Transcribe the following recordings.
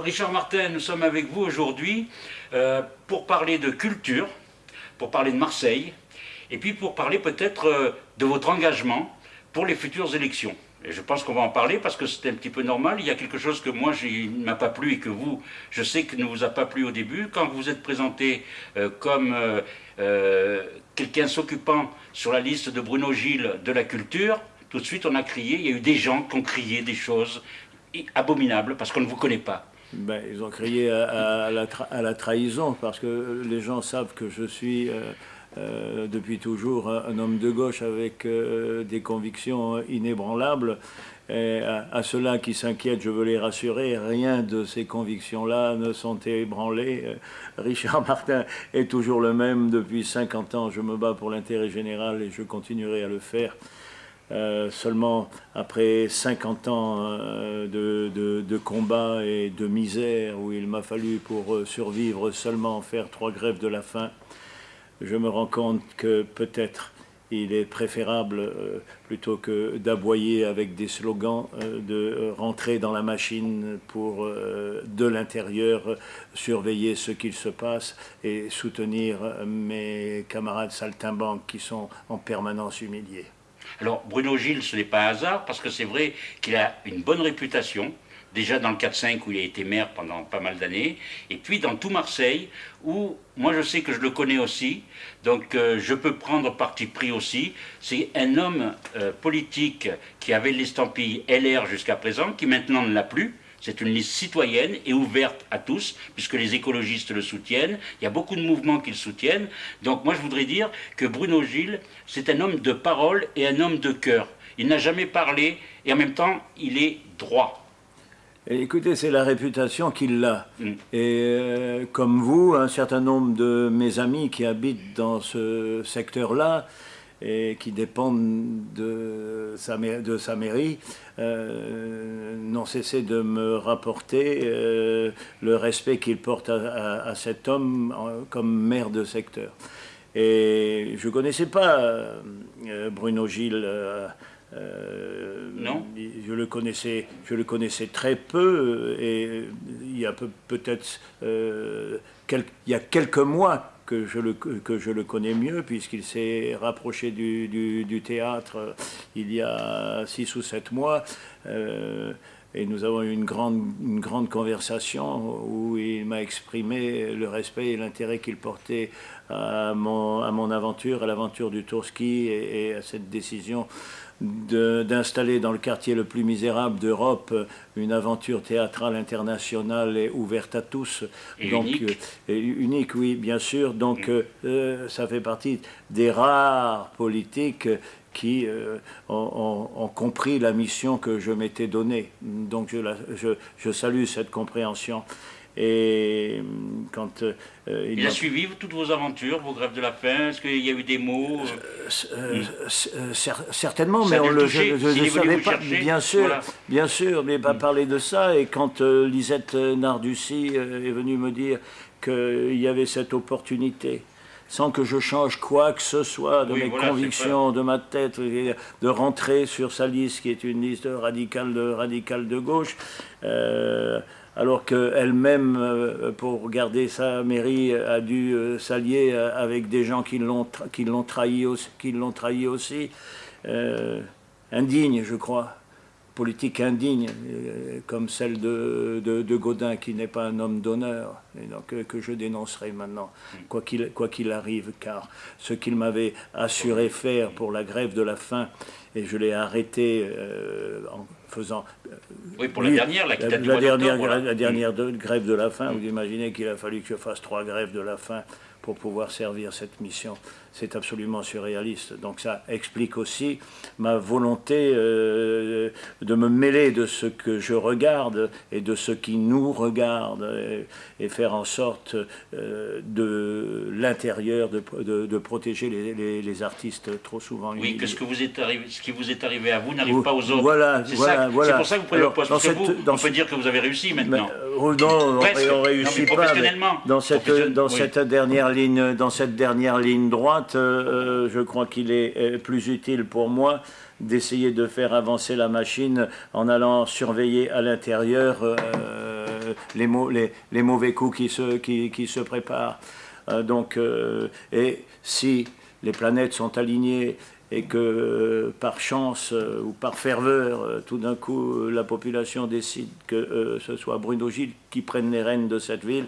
Richard Martin, nous sommes avec vous aujourd'hui euh, pour parler de culture, pour parler de Marseille, et puis pour parler peut-être euh, de votre engagement pour les futures élections. Et je pense qu'on va en parler parce que c'est un petit peu normal. Il y a quelque chose que moi, il ne m'a pas plu et que vous, je sais que ne vous a pas plu au début. Quand vous êtes présenté euh, comme quelqu'un s'occupant sur la liste de Bruno Gilles de la culture, tout de suite on a crié, il y a eu des gens qui ont crié des choses abominables parce qu'on ne vous connaît pas. Ben, ils ont crié à, la trahison parce que les gens savent que je suis euh, euh, depuis toujours un, homme de gauche avec euh, des convictions inébranlables. Et à, ceux-là qui s'inquiètent, je veux les rassurer, rien de ces convictions-là ne sont ébranlées. Richard Martin est toujours le même depuis 50 ans. Je me bats pour l'intérêt général et je continuerai à le faire. Euh, seulement après 50 ans euh, de, de, combat et de misère où il m'a fallu pour euh, survivre seulement faire trois grèves de la faim, je me rends compte que peut-être il est préférable, plutôt que d'aboyer avec des slogans, de rentrer dans la machine pour, de l'intérieur, surveiller ce qu'il se passe et soutenir mes camarades saltimbanques qui sont en permanence humiliés. Alors Bruno Gilles, ce n'est pas hasard, parce que c'est vrai qu'il a une bonne réputation, déjà dans le 4-5 où il a été maire pendant pas mal d'années, et puis dans tout Marseille, où moi je sais que je le connais aussi, donc euh, je peux prendre parti pris aussi. C'est un homme euh, politique qui avait l'estampille LR jusqu'à présent, qui maintenant ne l'a plus, c'est une liste citoyenne et ouverte à tous, puisque les écologistes le soutiennent. Il y a beaucoup de mouvements qui le soutiennent. Donc moi, je voudrais dire que Bruno Gilles, c'est un homme de parole et un homme de cœur. Il n'a jamais parlé et en même temps, il est droit. écoutez, c'est la réputation qu'il a. Mm. Et euh, comme vous, un certain nombre de mes amis qui habitent dans ce secteur-là, et qui dépendent de sa, de sa mairie, euh, n'ont cessé de me rapporter euh, le respect qu'ils portent à, cet homme comme maire de secteur. Et je ne connaissais pas euh, Bruno Gilles. non. Je le connaissais, je le connaissais très peu et il y a peut-être il y a quelques mois que je le, que je le connais mieux, puisqu'il s'est rapproché du, du, théâtre euh, il y a six ou sept mois. Euh, et nous avons eu une grande, une grande conversation où il m'a exprimé le respect et l'intérêt qu'il portait à mon, à mon aventure, à l'aventure du Tourski et, et à cette décision d'installer dans le quartier le plus misérable d'Europe une aventure théâtrale internationale et ouverte à tous. Et donc, unique. Euh, unique, oui, bien sûr. Donc, euh, euh, ça fait partie des rares politiques qui ont, compris la mission que je m'étais donnée. Donc, je, je, je salue cette compréhension. Et quand euh, il, a suivi toutes vos aventures, vos grèves de la faim. Est-ce qu'il y a eu des mots euh, euh, Certainement, mais on le, je ne savais pas. Bien sûr, bien sûr, mais pas mm. parler de ça. Et quand Lisette Nardussi est venue me dire qu'il y avait cette opportunité sans que je change quoi que ce soit de mes convictions, de ma tête, de rentrer sur sa liste qui est une liste radicale de, radicale de gauche alors qu'elle-même, euh, pour garder sa mairie, a dû euh, s'allier euh, avec des gens qui l'ont trahi, trahi, aussi. indigne, je crois. Politique indigne, comme celle de, de, Gaudin, qui n'est pas un homme d'honneur, et donc que je dénoncerai maintenant, quoi qu'il arrive, car ce qu'il m'avait assuré faire pour la grève de la faim, et je l'ai arrêté en faisant... Euh, oui, pour la dernière, la, la, dernière, la dernière grève de la faim, vous imaginez qu'il a fallu que je fasse trois grèves de la faim pour pouvoir servir cette mission. C'est absolument surréaliste. Donc ça explique aussi ma volonté euh, de me mêler de ce que je regarde et de ce qui nous regarde et, faire en sorte euh, de l'intérieur de, de, protéger les, les, artistes trop souvent. Oui, que ce, que vous est arrivé, ce qui vous est arrivé à vous n'arrive pas aux autres. Voilà, voilà, C'est pour ça que vous prenez le poste. Parce que vous, on peut dire que vous avez réussi maintenant. Mais, non, on réussit pas. Dans cette, dans cette dernière dans cette dernière ligne droite, euh, euh, je crois qu'il est euh, plus utile pour moi d'essayer de faire avancer la machine en allant surveiller à l'intérieur les, mauvais coups qui se, préparent. et si les planètes sont alignées et que par chance ou par ferveur, tout d'un coup, la population décide que ce soit Bruno Gilles qui prenne les rênes de cette ville,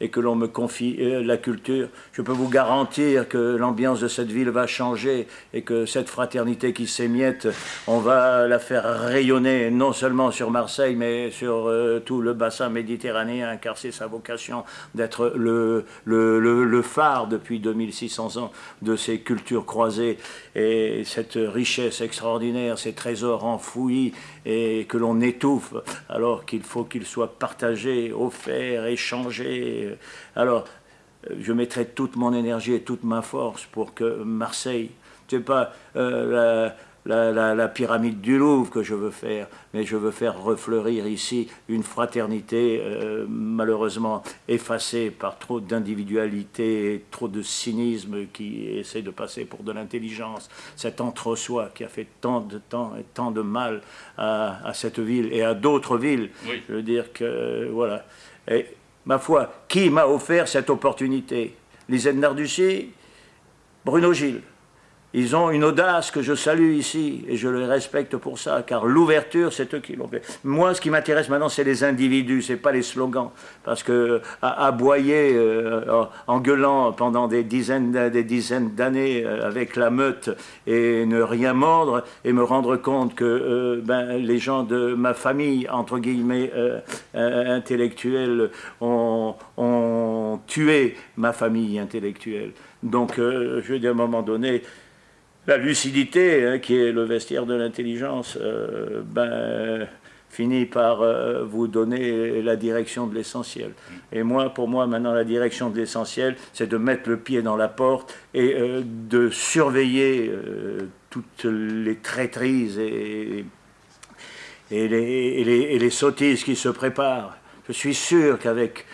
et que l'on me confie euh, la culture, je peux vous garantir que l'ambiance de cette ville va changer et que cette fraternité qui s'émiette, on va la faire rayonner non seulement sur Marseille, mais sur euh, tout le bassin méditerranéen, car c'est sa vocation d'être le, le, le, phare depuis 2600 ans de ces cultures croisées. Et cette richesse extraordinaire, ces trésors enfouis et que l'on étouffe, alors qu'il faut qu'ils soient partagés, offerts, échangés. Alors, je mettrai toute mon énergie et toute ma force pour que Marseille, je sais pas, euh, pyramide du Louvre que je veux faire, mais je veux faire refleurir ici une fraternité euh, malheureusement effacée par trop d'individualité, trop de cynisme qui essaie de passer pour de l'intelligence, cet entre-soi qui a fait tant de temps et tant de mal à, cette ville et à d'autres villes. Je veux dire que, voilà. Et, ma foi, qui m'a offert cette opportunité? Les Nardussi, Bruno Gilles. Ils ont une audace que je salue ici et je les respecte pour ça, car l'ouverture, c'est eux qui l'ont fait. Moi, ce qui m'intéresse maintenant, c'est les individus, c'est pas les slogans. Parce que aboyer euh, en gueulant pendant des dizaines, des dizaines d'années euh, avec la meute et ne rien mordre et me rendre compte que euh, ben, les gens de ma famille, entre guillemets, intellectuelle, ont, ont, tué ma famille intellectuelle. Donc, je veux dire, à un moment donné, la lucidité, hein, qui est le vestiaire de l'intelligence, euh, ben, finit par euh, vous donner la direction de l'essentiel. Et moi, pour moi, maintenant, la direction de l'essentiel, c'est de mettre le pied dans la porte et euh, de surveiller toutes les traîtrises et, les sottises qui se préparent. Je suis sûr qu'avec,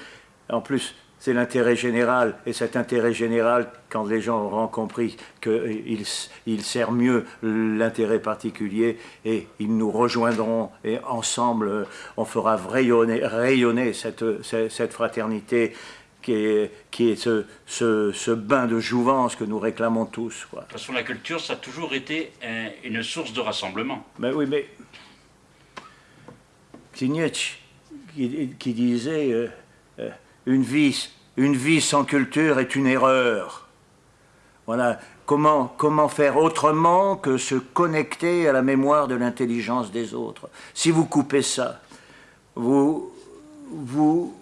en plus, c'est l'intérêt général. Et cet intérêt général, quand les gens auront compris qu'il il sert mieux l'intérêt particulier, et ils nous rejoindront, et ensemble, on fera rayonner, rayonner cette, cette, fraternité qui est, qui est ce, ce, bain de jouvence que nous réclamons tous. De toute façon, la culture, ça a toujours été une source de rassemblement. Ben oui, mais c'est Nietzsche qui, disait... Euh, euh, une vie, une vie sans culture est une erreur. Voilà, comment, comment faire autrement que se connecter à la mémoire de l'intelligence des autres? Si vous coupez ça, vous, vous,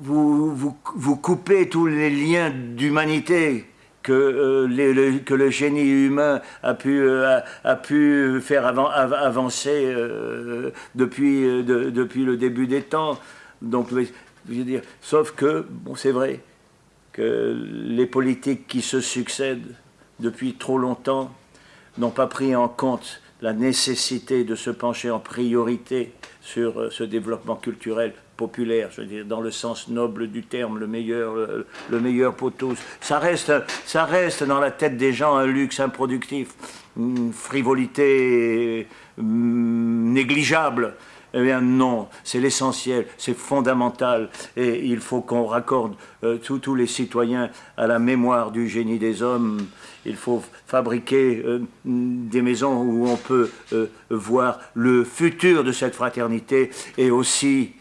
vous, vous, coupez tous les liens d'humanité que, euh, le, que le génie humain a pu, euh, a, pu faire avancer euh, depuis, depuis le début des temps. Donc sauf que, bon, c'est vrai que les politiques qui se succèdent depuis trop longtemps n'ont pas pris en compte la nécessité de se pencher en priorité sur euh, ce développement culturel populaire, je veux dire, dans le sens noble du terme, le meilleur, le, meilleur pour tous. Ça reste, ça reste dans la tête des gens un luxe improductif, une frivolité hum, négligeable. Eh bien non, c'est l'essentiel, c'est fondamental, et il faut qu'on raccorde euh, tous les citoyens à la mémoire du génie des hommes. Il faut fabriquer euh, des maisons où on peut euh, voir le futur de cette fraternité et aussi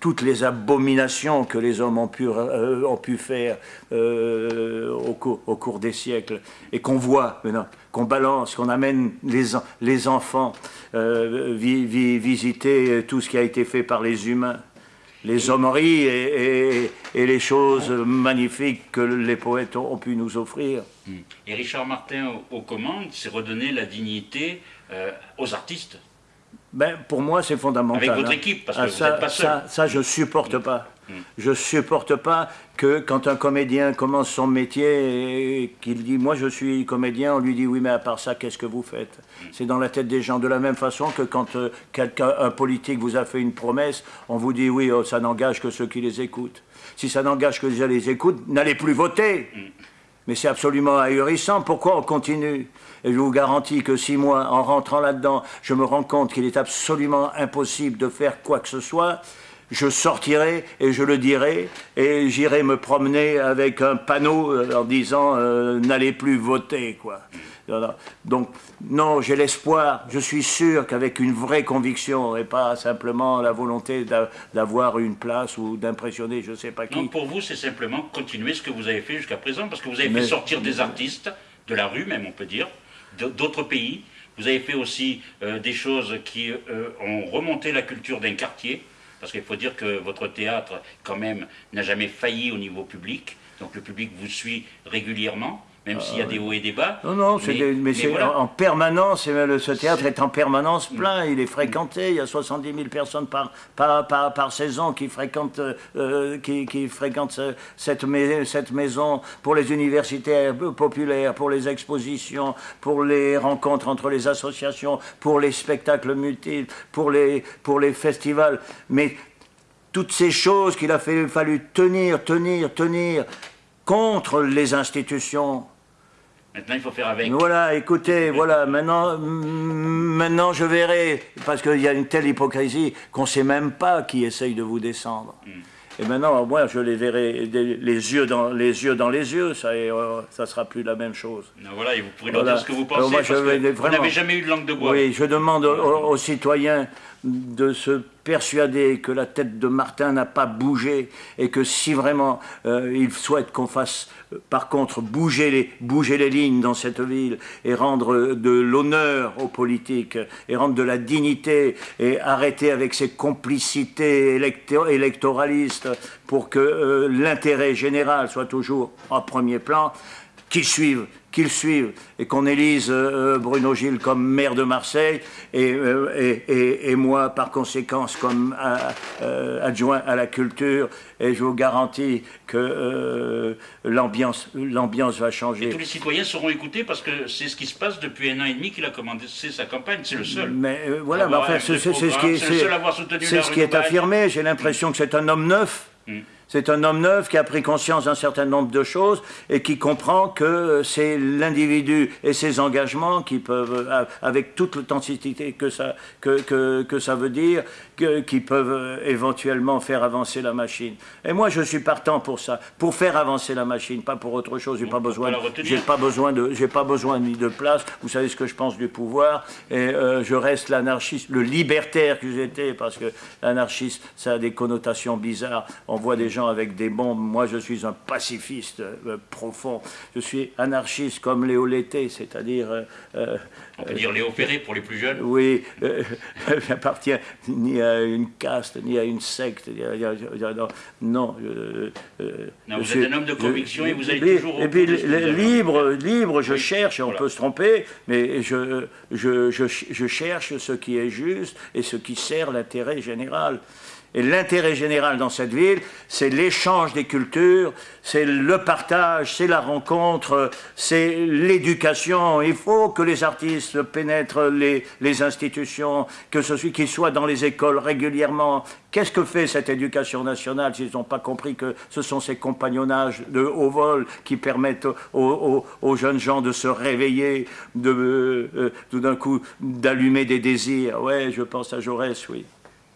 toutes les abominations que les hommes ont pu, ont pu faire au, cours, au, cours, des siècles et qu'on voit maintenant qu'on balance, qu'on amène les, les enfants euh, visiter tout ce qui a été fait par les humains, les hommeries et, et, les choses magnifiques que les poètes ont, pu nous offrir. Et Richard Martin, aux, commandes, c'est redonner la dignité euh, aux artistes ben, Pour moi, c'est fondamental. Avec votre hein. équipe, parce que ah, ça, vous n'êtes pas seul. Ça, ça, je ne supporte pas. Hmm. Je ne supporte pas que quand un comédien commence son métier et qu'il dit « moi je suis comédien », on lui dit « oui mais à part ça, qu'est-ce que vous faites? Hmm. C'est dans la tête des gens. De la même façon que quand euh, quelqu'un, un politique vous a fait une promesse, on vous dit « oui, oh, ça n'engage que ceux qui les écoutent ». Si ça n'engage que ceux qui les écoutent, n'allez plus voter. Mais c'est absolument ahurissant. Pourquoi on continue? Et je vous garantis que si moi, en rentrant là-dedans, je me rends compte qu'il est absolument impossible de faire quoi que ce soit, je sortirai et je le dirai et j'irai me promener avec un panneau euh, en disant euh, n'allez plus voter quoi. Donc non, j'ai l'espoir, je suis sûr qu'avec une vraie conviction et pas simplement la volonté d'avoir une place ou d'impressionner je ne sais pas qui. Non, pour vous c'est simplement continuer ce que vous avez fait jusqu'à présent parce que vous avez fait sortir des artistes de la rue même on peut dire, d'autres pays. Vous avez fait aussi euh, des choses qui ont remonté la culture d'un quartier parce qu'il faut dire que votre théâtre, quand même, n'a jamais failli au niveau public. Donc le public vous suit régulièrement même s'il y a ah des hauts et des bas. Non, non, mais, c'est en permanence, ce théâtre est en permanence plein, il est fréquenté, il y a 70 000 personnes par, par, par, saison qui fréquentent, euh, qui, qui, fréquentent cette, cette maison pour les universités populaires, pour les expositions, pour les rencontres entre les associations, pour les spectacles multiples, pour les, pour les festivals. Mais toutes ces choses qu'il a fallu tenir, tenir, tenir contre les institutions, Maintenant, il faut faire avec. Voilà, écoutez, voilà, maintenant, maintenant je verrai, parce qu'il y a une telle hypocrisie qu'on ne sait même pas qui essaye de vous descendre. Hmm. Et maintenant, moi, je les verrai les yeux dans les yeux, dans les yeux ça ne euh, sera plus la même chose. voilà, et vous pourrez leur dire ce que vous pensez, parce que vous n'avez jamais eu de langue de bois. Oui, je demande aux citoyens de se persuader que la tête de Martin n'a pas bougé et que si vraiment euh, il souhaite qu'on fasse euh, par contre bouger les, bouger les lignes dans cette ville et rendre de l'honneur aux politiques et rendre de la dignité et arrêter avec ces complicités électoralistes pour que euh, l'intérêt général soit toujours en premier plan, qu'ils suivent qu'ils suivent et qu'on élise euh, euh, Bruno Gilles comme maire de Marseille et, euh, et, moi, par conséquence, comme adjoint à la culture. Et je vous garantis que l'ambiance va changer. Et tous les citoyens seront écoutés parce que c'est ce qui se passe depuis un an et demi qu'il a commencé sa campagne. C'est le seul. Mais voilà, enfin, c'est ce qui, ce qui est affirmé. J'ai l'impression que c'est un homme neuf. Hmm. C'est un homme neuf qui a pris conscience d'un certain nombre de choses et qui comprend que c'est l'individu et ses engagements qui peuvent, avec toute l'authenticité que ça, que, que, ça veut dire, qui peuvent éventuellement faire avancer la machine. Et moi, je suis partant pour ça, pour faire avancer la machine, pas pour autre chose. J'ai pas besoin, j'ai pas besoin de, j'ai pas besoin ni de place. Vous savez ce que je pense du pouvoir, et euh, je reste l'anarchiste, le libertaire que j'étais, parce que l'anarchiste, ça a des connotations bizarres. On voit des avec des bombes. Moi, je suis un pacifiste euh, profond. Je suis anarchiste comme Léo Lété, c'est-à-dire... Euh, euh, On peut dire Léo Ferré pour les plus jeunes Oui, je n'appartiens ni à une caste, ni à une secte. non, non vous êtes un homme de conviction et vous allez toujours... Et puis, libre, libre, je cherche, on peut se tromper, mais je, je, je, je cherche ce qui est juste et ce qui sert l'intérêt général. Et l'intérêt général dans cette ville, c'est l'échange des cultures, c'est le partage, c'est la rencontre, c'est l'éducation. Il faut que les artistes pénètrent les, les institutions, que ce soit qu'ils soient dans les écoles régulièrement. Qu'est-ce que fait cette éducation nationale s'ils n'ont pas compris que ce sont ces compagnonnages de haut vol qui permettent aux, jeunes gens de se réveiller, de euh, tout d'un coup d'allumer des désirs? Ouais, je pense à Jaurès, oui.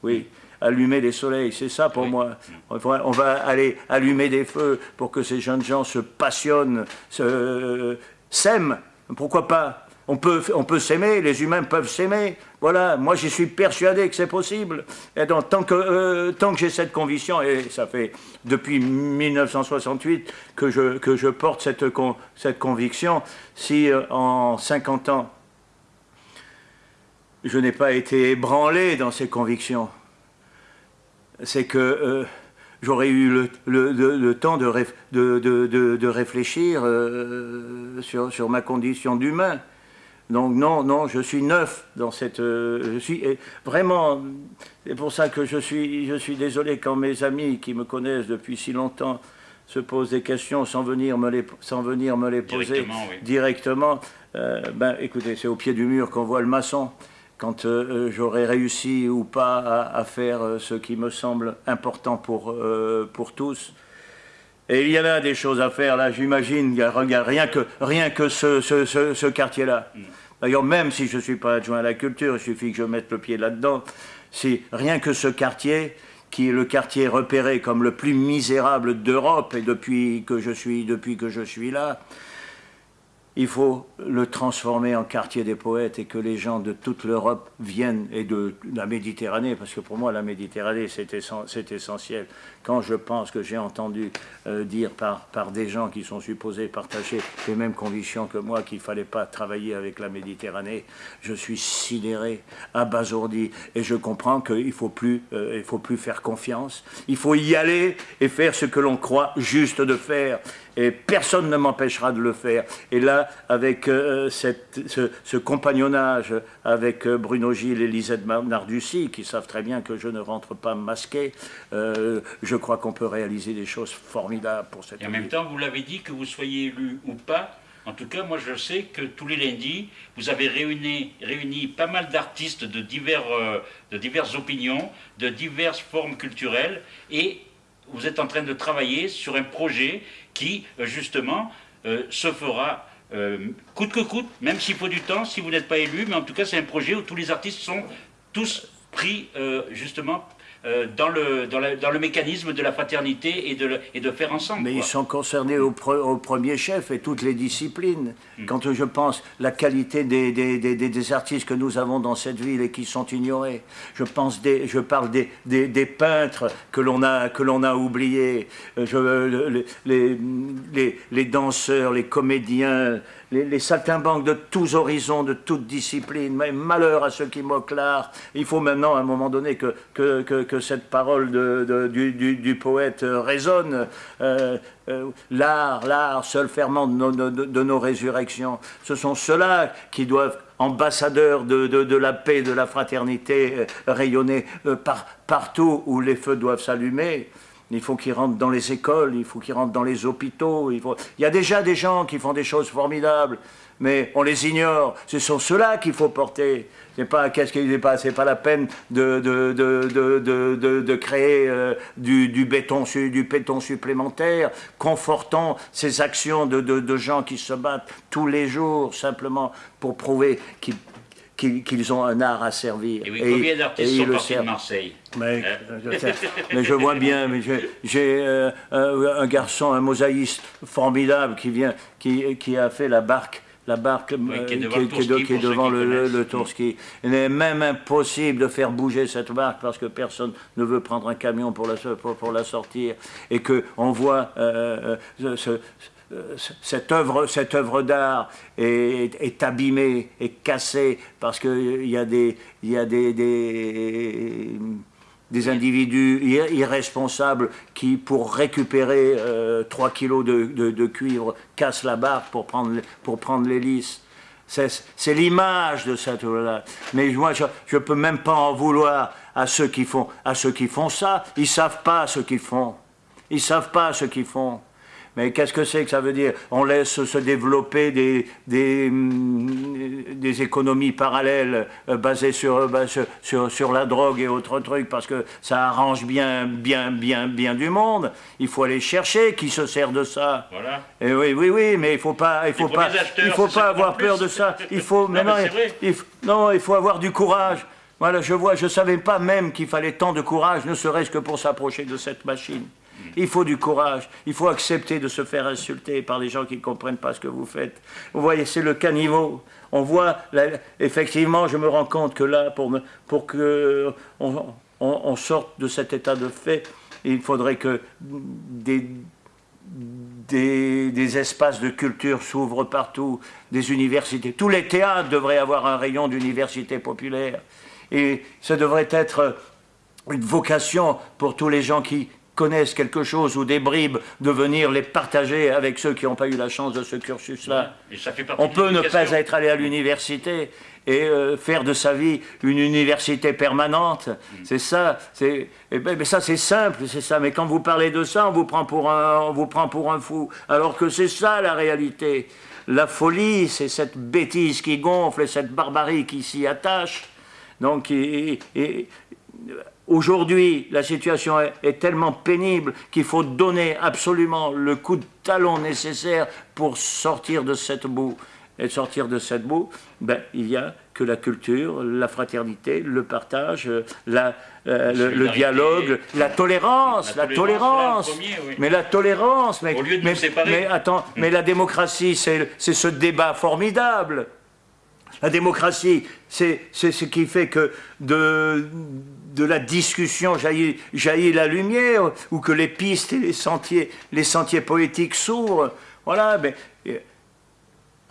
Oui allumer les soleils. C'est ça pour moi. On va aller allumer des feux pour que ces jeunes gens se passionnent, se, s'aiment. Pourquoi pas? On peut, on peut s'aimer, les humains peuvent s'aimer. Voilà, moi j'y suis persuadé que c'est possible. Et donc, tant que, euh, tant que j'ai cette conviction, et ça fait depuis 1968 que je, que je porte cette, cette conviction, si euh, en 50 ans, je n'ai pas été ébranlé dans ces convictions, c'est que euh, j'aurais eu le, temps de, de, réfléchir euh, sur, sur, ma condition d'humain. Donc non, non, je suis neuf dans cette... Euh, je suis vraiment... C'est pour ça que je suis, je suis désolé quand mes amis qui me connaissent depuis si longtemps se posent des questions sans venir me les, sans venir me les poser directement. ben, écoutez, c'est au pied du mur qu'on voit le maçon quand euh, euh, j'aurai réussi ou pas à, faire euh, ce qui me semble important pour, pour tous. Et il y a des choses à faire, là, j'imagine, rien que, rien que ce, ce, ce, quartier-là. D'ailleurs, même si je ne suis pas adjoint à la culture, il suffit que je mette le pied là-dedans. Si rien que ce quartier, qui est le quartier repéré comme le plus misérable d'Europe, et depuis que je suis, depuis que je suis là, il faut le transformer en quartier des poètes et que les gens de toute l'Europe viennent et de la Méditerranée, parce que pour moi la Méditerranée c'est essentiel. Quand je pense que j'ai entendu euh, dire par, des gens qui sont supposés partager les mêmes convictions que moi qu'il ne fallait pas travailler avec la Méditerranée, je suis sidéré, abasourdi et je comprends qu'il ne faut, euh, faut plus faire confiance. Il faut y aller et faire ce que l'on croit juste de faire et personne ne m'empêchera de le faire. Et là, avec euh, cette, ce, compagnonnage avec euh, Bruno Gilles et Lisette Nardussi, qui savent très bien que je ne rentre pas masqué, euh, je crois qu'on peut réaliser des choses formidables pour cette Et en même temps, vous l'avez dit, que vous soyez élu ou pas, en tout cas, moi je sais que tous les lundis, vous avez réuni, réuni pas mal d'artistes de, divers, de diverses opinions, de diverses formes culturelles, et vous êtes en train de travailler sur un projet qui, euh, justement, euh, se fera euh, coûte que coûte, même s'il faut du temps, si vous n'êtes pas élu, mais en tout cas c'est un projet où tous les artistes sont tous pris justement euh, dans, le, dans, le mécanisme de la fraternité et de, et de faire ensemble. Mais ils sont concernés au, premier chef et toutes les disciplines. Hmm. Quand je pense la qualité des, des, des, artistes que nous avons dans cette ville et qui sont ignorés, je, pense des, je parle des, des, peintres que l'on a, que a oubliés, euh, les, les, les danseurs, les comédiens, les, saltimbanques de tous horizons, de toutes disciplines, mais malheur à ceux qui moquent l'art. Il faut maintenant, à un moment donné, que, que, que, cette parole du, poète résonne. Euh, euh, l'art, l'art, seul ferment de nos, résurrections. Ce sont ceux-là qui doivent ambassadeurs de, de, la paix, de la fraternité, euh, rayonner par, partout où les feux doivent s'allumer. Il faut qu'ils rentrent dans les écoles, il faut qu'ils rentrent dans les hôpitaux. Il, y a déjà des gens qui font des choses formidables, mais on les ignore. Ce sont ceux-là qu'il faut porter. C'est pas qu'est-ce qu'il pas, pas la peine de créer euh, du, du, béton du béton supplémentaire, confortant ces actions de, gens qui se battent tous les jours simplement pour prouver qu'ils qu'ils ont un art à servir. Et, oui, combien d'artistes sont partis de Marseille mais, hein mais, je vois bien, mais j'ai euh, un garçon, un mosaïste formidable qui vient, qui, qui a fait la barque la barque qui est devant, le, le, Il est même impossible de faire bouger cette barque parce que personne ne veut prendre un camion pour la, pour, la sortir. Et qu'on voit euh, euh, ce, cette œuvre, cette œuvre d'art est, est, abîmée, est cassée, parce qu'il y a des, y a des, des, des individus irresponsables qui, pour récupérer 3 euh, kilos de, cuivre, cassent la barre pour prendre, pour prendre l'hélice. C'est l'image de cette œuvre-là. Mais moi, je ne peux même pas en vouloir à ceux qui font, à ceux qui font ça. Ils ne savent pas ce qu'ils font. Ils ne savent pas ce qu'ils font. Mais qu'est-ce que c'est que ça veut dire On laisse se développer des, des, mm, des économies parallèles euh, basées sur, bah, sur, sur, la drogue et autres trucs parce que ça arrange bien, bien, bien, bien du monde. Il faut aller chercher qui se sert de ça. Voilà. Et oui, oui, oui, mais il faut pas, il faut pas, il faut pas avoir peur de ça. Il faut, non, il, non, il faut avoir du courage. Voilà, je vois, je savais pas même qu'il fallait tant de courage, ne serait-ce que pour s'approcher de cette machine. Il faut du courage. Il faut accepter de se faire insulter par les gens qui ne comprennent pas ce que vous faites. Vous voyez, c'est le caniveau. On voit, effectivement, je me rends compte que là, pour, que on, sorte de cet état de fait, il faudrait que des, des, des espaces de culture s'ouvrent partout, des universités. Tous les théâtres devraient avoir un rayon d'université populaire. Et ça devrait être une vocation pour tous les gens qui, connaissent quelque chose ou des bribes, de venir les partager avec ceux qui n'ont pas eu la chance de ce cursus-là. On peut ne pas être allé à l'université et euh, faire de sa vie une université permanente. Mm. C'est ça. C'est, eh ben, mais ça, c'est simple, c'est ça. Mais quand vous parlez de ça, on vous prend pour un, on vous prend pour un fou. Alors que c'est ça la réalité. La folie, c'est cette bêtise qui gonfle et cette barbarie qui s'y attache. Donc, et, Aujourd'hui, la situation est, tellement pénible qu'il faut donner absolument le coup de talon nécessaire pour sortir de cette boue. Et sortir de cette boue, ben, il y a que la culture, la fraternité, le partage, euh, la, euh, le, dialogue, la tolérance, la, tolérance. Mais la tolérance, mais, mais, mais attends, mais la démocratie, c'est ce débat formidable. La démocratie, c'est ce qui fait que de, de la discussion jaillit, jaillit, la lumière, ou que les pistes et les sentiers, les sentiers poétiques s'ouvrent. Voilà, mais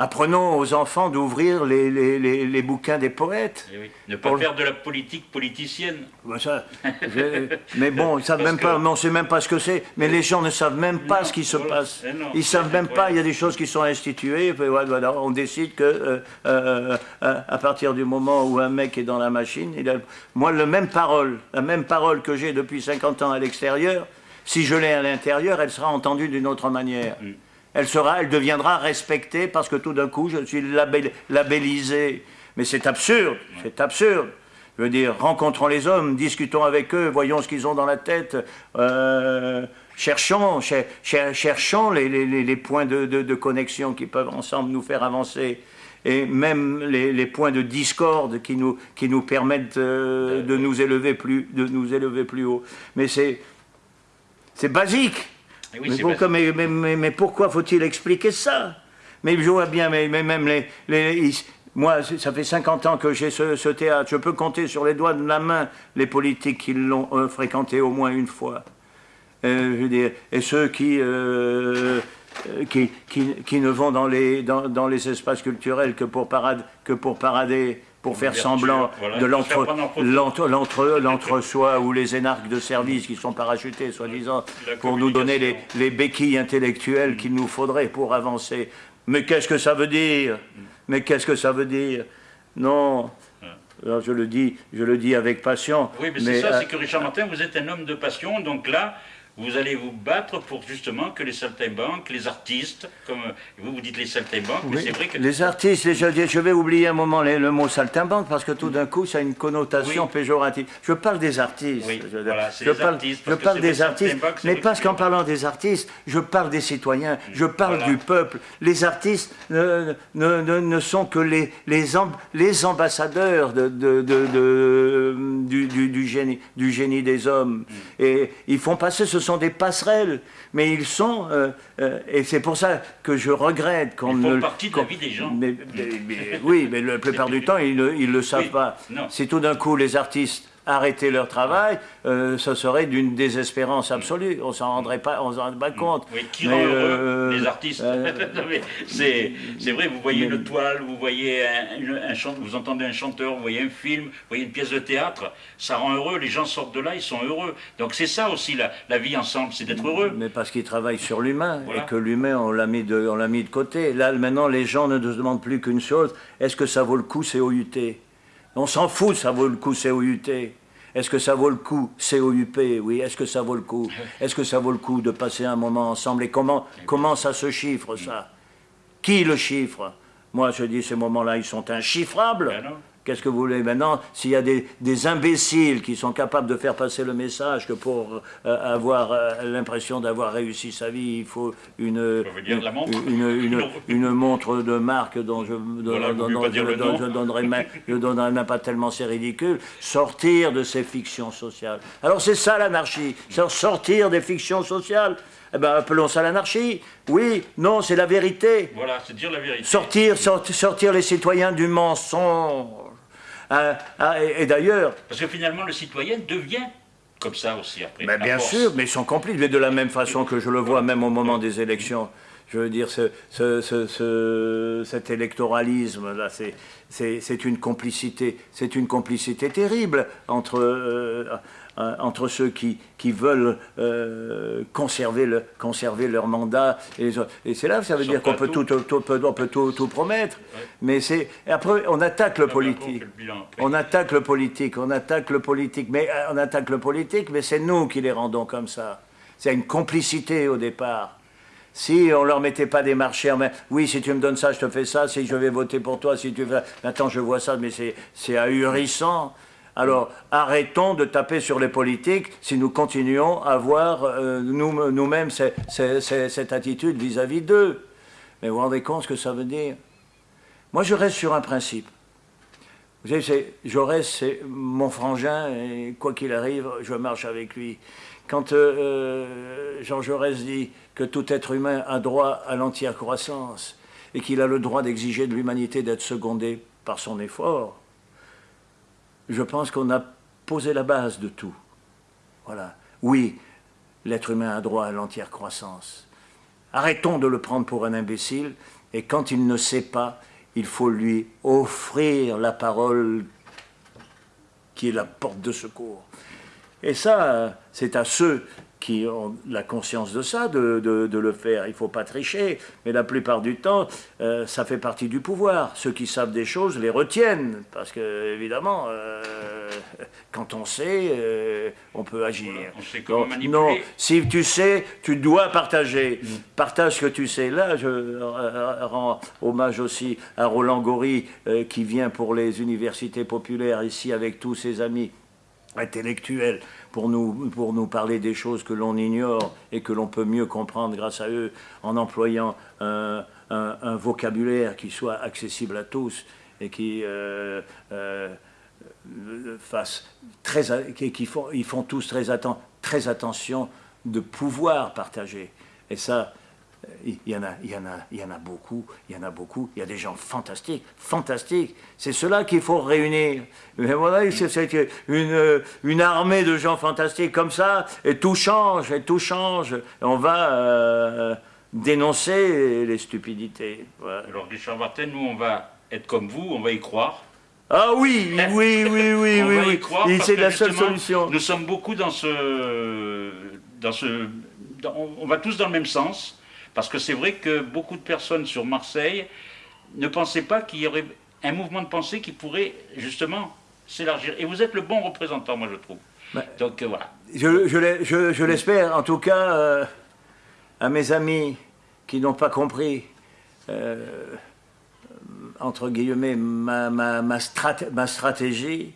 Apprenons aux enfants d'ouvrir les, les, les, bouquins des poètes. Eh ne pas faire de la politique politicienne. ça, mais bon, ils savent même pas, on ne sait même pas ce que c'est. Mais les gens ne savent même pas ce qui se passe. Eh ils ne savent même pas, il y a des choses qui sont instituées. voilà, on décide que euh, euh, euh, à partir du moment où un mec est dans la machine, il a, moi, la même parole, la même parole que j'ai depuis 50 ans à l'extérieur, si je l'ai à l'intérieur, elle sera entendue d'une autre manière. Mm elle, sera, elle deviendra respectée parce que tout d'un coup, je suis labellisé. Mais c'est absurde, c'est absurde. Je veux dire, rencontrons les hommes, discutons avec eux, voyons ce qu'ils ont dans la tête, euh, cherchons, cherchons les, points de, connexion qui peuvent ensemble nous faire avancer, et même les, points de discorde qui nous, qui nous permettent euh, de, nous élever plus, de nous élever plus haut. Mais c'est basique. Mais, pourquoi faut-il expliquer ça Mais je vois bien, mais, même les, moi, ça fait 50 ans que j'ai ce, théâtre. Je peux compter sur les doigts de la main les politiques qui l'ont euh, fréquenté au moins une fois. Euh, je veux dire, et ceux qui, euh, qui, qui, ne vont dans les, dans, dans les espaces culturels que pour, parade, que pour parader pour faire semblant de l'entre-soi ou les énarques de service qui sont parachutés, soi-disant, pour nous donner les, les béquilles intellectuelles qu'il nous faudrait pour avancer. Mais qu'est-ce que ça veut dire? Mais qu'est-ce que ça veut dire? Non. Alors je le dis, je le dis avec passion. Oui, mais, c'est ça, c'est que Richard Martin, vous êtes un homme de passion, donc là, vous allez vous battre pour justement que les saltimbanques, les artistes, comme vous vous dites les saltimbanques, mais c'est vrai que... Les artistes, les, je vais oublier un moment le mot saltimbanque parce que tout d'un coup ça a une connotation péjorative. Je parle des artistes. Oui, je, voilà, je parle, artistes, je parle des artistes, mais parce qu'en parlant des artistes, je parle des citoyens, je parle du peuple. Les artistes ne, ne, ne, sont que les, les, les ambassadeurs de, de, de, du, du, génie, du génie des hommes. Mm. Et ils font passer ce sont des passerelles, mais ils sont, euh, euh, et c'est pour ça que je regrette qu'on ne... Ils font partie de la vie des gens. oui, mais la plupart du temps, ils ne ils le savent pas. Si tout d'un coup les artistes arrêter leur travail, euh, ce serait d'une désespérance absolue. On s'en rendrait pas, on s'en rendrait pas compte. Oui, qui rend heureux euh, les artistes euh, C'est vrai, vous voyez une toile, vous voyez un, chant, vous entendez un chanteur, vous voyez un film, vous voyez une pièce de théâtre, ça rend heureux. Les gens sortent de là, ils sont heureux. Donc c'est ça aussi la, la vie ensemble, c'est d'être heureux. Mais parce qu'ils travaillent sur l'humain et que l'humain on l'a mis de, on l'a mis de côté. Là maintenant, les gens ne se demandent plus qu'une chose est-ce que ça vaut le coup, c'est OUT on s'en fout, ça vaut le coup, c'est OUT. Est-ce que ça vaut le coup COUP, oui. Est-ce que ça vaut le coup Est-ce que ça vaut le coup de passer un moment ensemble Et comment, comment ça se chiffre, ça? Qui le chiffre? Moi, je dis, ces moments-là, ils sont inchiffrables. Qu'est-ce que vous voulez maintenant S'il y a des, imbéciles qui sont capables de faire passer le message que pour euh, avoir euh, l'impression d'avoir réussi sa vie, il faut une, une, une, montre de marque dont je, je, donnerai, même pas tellement c'est ridicule, sortir de ces fictions sociales. Alors c'est ça l'anarchie, c'est sortir des fictions sociales. Eh ben, appelons ça l'anarchie. Oui, non, c'est la vérité. Voilà, c'est dire la vérité. Sortir, sortir les citoyens du mensonge. Ah, ah, et, d'ailleurs... Parce que finalement, le citoyen devient comme ça aussi après. Mais bien sûr, mais ils sont complices, mais de la même façon que je le vois même au moment des élections. Je veux dire, ce, cet électoralisme-là, c'est une complicité, c'est une complicité terrible entre, euh, euh, entre ceux qui, qui veulent euh, conserver, le, conserver leur mandat. Et, et c'est là, ça veut dire qu'on peut tout, tout, on peut tout, tout promettre. Mais c'est après, on attaque le politique. On attaque le politique, on attaque le politique. Mais euh, on attaque le politique, mais c'est nous qui les rendons comme ça. C'est une complicité au départ. Si on leur mettait pas des marchés, mais oui, si tu me donnes ça, je te fais ça. Si je vais voter pour toi, si tu veux. Maintenant, je vois ça, mais c'est ahurissant. Alors arrêtons de taper sur les politiques si nous continuons à avoir euh, nous-mêmes cette attitude vis-à-vis d'eux. Mais vous vous rendez compte ce que ça veut dire? Moi, je reste sur un principe. Vous savez, Jaurès, c'est mon frangin, et quoi qu'il arrive, je marche avec lui. Quand euh, euh, Jean Jaurès dit que tout être humain a droit à l'entière croissance et qu'il a le droit d'exiger de l'humanité d'être secondé par son effort, je pense qu'on a posé la base de tout. Voilà. Oui, l'être humain a droit à l'entière croissance. Arrêtons de le prendre pour un imbécile et quand il ne sait pas, il faut lui offrir la parole qui est la porte de secours. Et ça, c'est à ceux qui ont la conscience de ça, de, le faire. Il ne faut pas tricher, mais la plupart du temps, euh, ça fait partie du pouvoir. Ceux qui savent des choses les retiennent, parce que, évidemment, euh, quand on sait, euh, on peut agir. on sait comment manipuler. Non, si tu sais, tu dois partager. Partage ce que tu sais. Là, je rends hommage aussi à Roland Gori, qui vient pour les universités populaires ici avec tous ses amis intellectuels pour nous, pour nous parler des choses que l'on ignore et que l'on peut mieux comprendre grâce à eux en employant un, vocabulaire qui soit accessible à tous et qui euh, euh, fasse très, qui, font, ils font tous très, très attention de pouvoir partager. Et ça, il y, en a, il, y en a, il y en a beaucoup, il y en a beaucoup, il y a des gens fantastiques, fantastiques. C'est cela qu'il faut réunir. Mais voilà, c'est une, une armée de gens fantastiques comme ça, et tout change, et tout change. on va euh, dénoncer les stupidités. Alors, Richard Martin, nous, on va être comme vous, on va y croire. Ah oui, oui, oui, oui, oui, oui. C'est la seule solution. Nous sommes beaucoup dans ce... Dans ce on va tous dans le même sens. Parce que c'est vrai que beaucoup de personnes sur Marseille ne pensaient pas qu'il y aurait un mouvement de pensée qui pourrait justement s'élargir. Et vous êtes le bon représentant, moi je trouve. Donc euh, voilà. Je, l'espère, en tout cas, euh, à mes amis qui n'ont pas compris, euh, entre guillemets, ma, ma, ma, stratégie,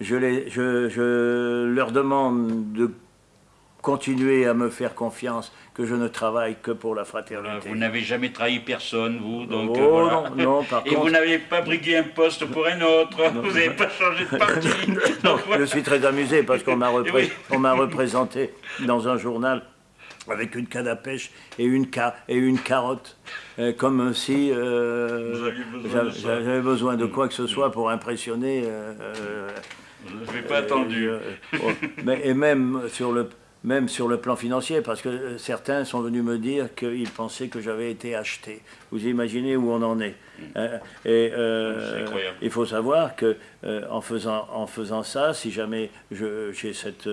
je, je leur demande de continuer à me faire confiance que je ne travaille que pour la fraternité. Vous n'avez jamais trahi personne, vous, donc oh, euh, voilà. non, non, par Et vous n'avez pas brigué un poste pour un autre, vous n'avez pas changé de parti. Je suis très amusé parce qu'on m'a représenté dans un journal avec une canne à pêche et une, et une carotte, euh, comme si euh, j'avais besoin, de quoi que ce soit pour impressionner. je n'avais pas attendu. Oh, mais, et même sur le même sur le plan financier, parce que euh, certains sont venus me dire qu'ils pensaient que j'avais été acheté. Vous imaginez où on en est. Mm. Hein, et euh, il faut savoir que euh, en, faisant, en faisant ça, si jamais j'ai cette,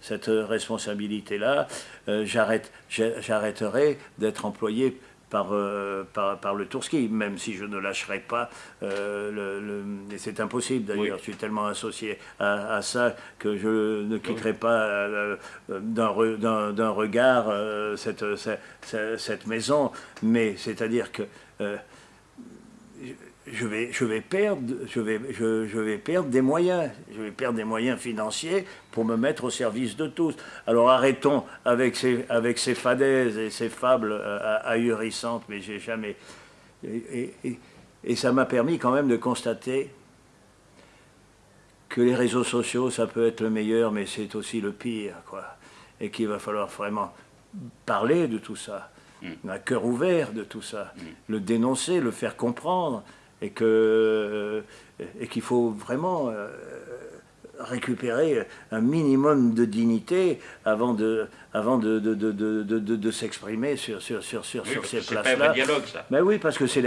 cette responsabilité-là, j'arrêterai d'être employé euh, par, par, le Tourski, même si je ne lâcherai pas. Euh, le, c'est impossible d'ailleurs, je suis tellement associé à, ça que je ne quitterai pas euh, d'un regard cette, cette, cette, maison. Mais c'est-à-dire que je vais, je vais, perdre, je, vais, je, je, vais perdre des moyens, je vais perdre des moyens financiers pour me mettre au service de tous. Alors arrêtons avec ces, avec ces fadaises et ces fables euh, ahurissantes, mais j'ai jamais... Et, et, et ça m'a permis quand même de constater que les réseaux sociaux, ça peut être le meilleur, mais c'est aussi le pire, quoi. Et qu'il va falloir vraiment parler de tout ça, mm. un cœur ouvert de tout ça, mm. le dénoncer, le faire comprendre, et que euh, et qu'il faut vraiment euh, récupérer un minimum de dignité avant de, avant de, de, de, de s'exprimer sur, sur, sur, sur, sur ces places-là. dialogue, ça. Mais oui, parce que c'est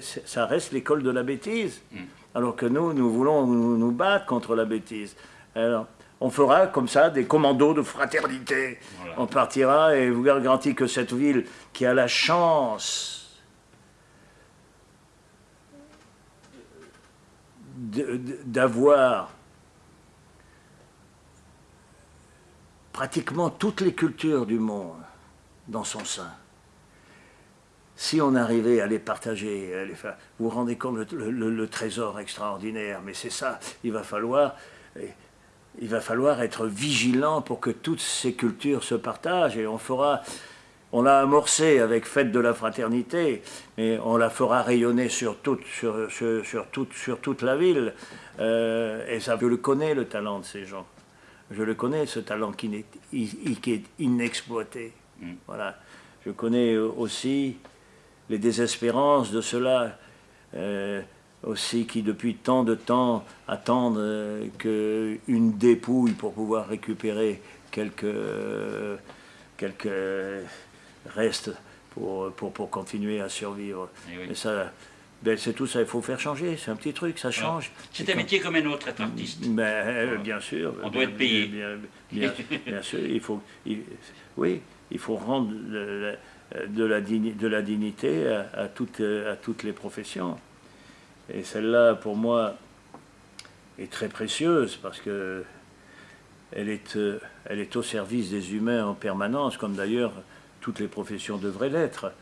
ça reste l'école de la bêtise. Hmm. Alors que nous, nous voulons nous, battre contre la bêtise. Alors, on fera comme ça des commandos de fraternité. On partira et vous garantis que cette ville qui a la chance d'avoir pratiquement toutes les cultures du monde dans son sein. Si on arrivait à les partager, vous vous rendez compte le, le, trésor extraordinaire, mais c'est ça, il va falloir il va falloir être vigilant pour que toutes ces cultures se partagent et on fera on l'a amorcé avec Fête de la Fraternité, mais on la fera rayonner sur toute, sur, sur, toute, sur toute la ville. Euh, et ça, je le connais, le talent de ces gens. Je le connais, ce talent qui est, qui est inexploité. Mm. Voilà. Je connais aussi les désespérances de ceux-là, euh, aussi qui depuis tant de temps attendent euh, qu'une dépouille pour pouvoir récupérer quelques, quelques restes pour, pour, pour continuer à survivre. Eh Et, ça, ben c'est tout ça, il faut faire changer, c'est un petit truc, ça change. C'est un métier comme un autre, être artiste. Ben, euh, Bien sûr. On doit être payé. Bien, sûr, il faut, oui, il faut rendre de, la, de la dignité à, toutes, à toutes les professions. Et celle-là, pour moi, est très précieuse parce que elle est, euh, elle est au service des humains en permanence, comme d'ailleurs toutes les professions devraient l'être.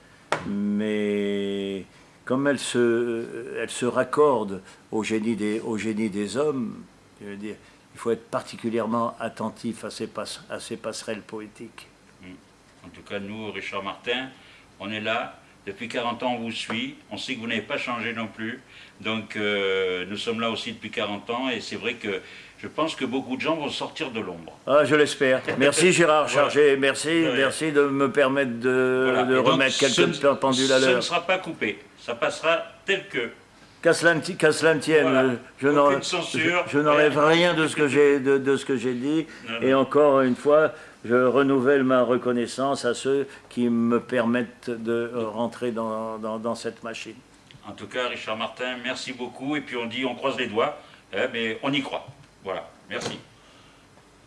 Mais comme elle se, elle se raccorde au génie des, au génie des hommes, il faut être particulièrement attentif à ces, à ces passerelles poétiques. Mm. En tout cas, nous, Richard Martin, on est là. Depuis 40 ans, on vous suit. On sait que vous n'avez pas changé non plus. Donc, euh, nous sommes là aussi depuis 40 ans. Et c'est vrai que je pense que beaucoup de gens vont sortir de l'ombre. Ah, je l'espère. Merci Gérard Chargé. Merci, merci de me permettre de, remettre quelques pendules à l'heure. Ce ne sera pas coupé. Ça passera tel que. Qu'à cela, tienne, je n'enlève rien de ce que j'ai de, de, ce que j'ai dit. Et encore une fois, je renouvelle ma reconnaissance à ceux qui me permettent de rentrer dans, dans, cette machine. En tout cas, Richard Martin, merci beaucoup. Et puis on dit, on croise les doigts, hein, mais on y croit. Voilà, merci.